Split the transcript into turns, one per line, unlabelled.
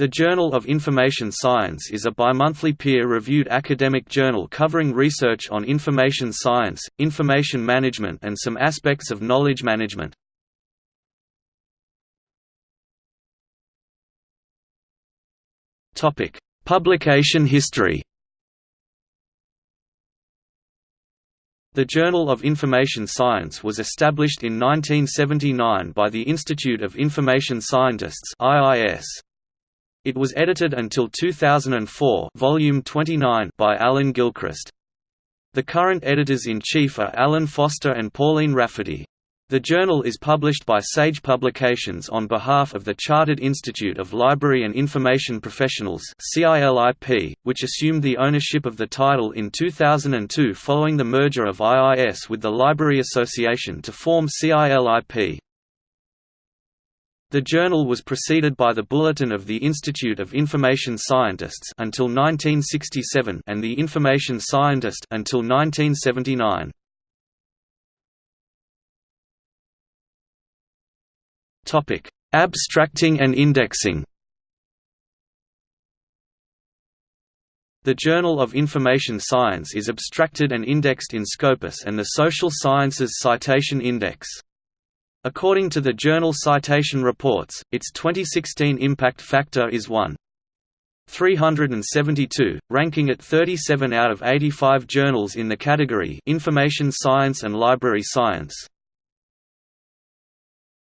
The Journal of Information Science is a bimonthly peer-reviewed academic journal covering research on information science, information management and some aspects of knowledge management. Publication history The Journal of Information Science was established in 1979 by the Institute of Information Scientists IIS. It was edited until 2004 volume 29 by Alan Gilchrist. The current editors-in-chief are Alan Foster and Pauline Rafferty. The journal is published by Sage Publications on behalf of the Chartered Institute of Library and Information Professionals which assumed the ownership of the title in 2002 following the merger of IIS with the Library Association to form CILIP. The journal was preceded by the Bulletin of the Institute of Information Scientists until 1967 and the Information Scientist until 1979. Topic: Abstracting and indexing. The Journal of Information Science is abstracted and indexed in Scopus and the Social Sciences Citation Index. According to the journal Citation Reports, its 2016 impact factor is 1. 372, ranking at 37 out of 85 journals in the category Information Science and Library Science.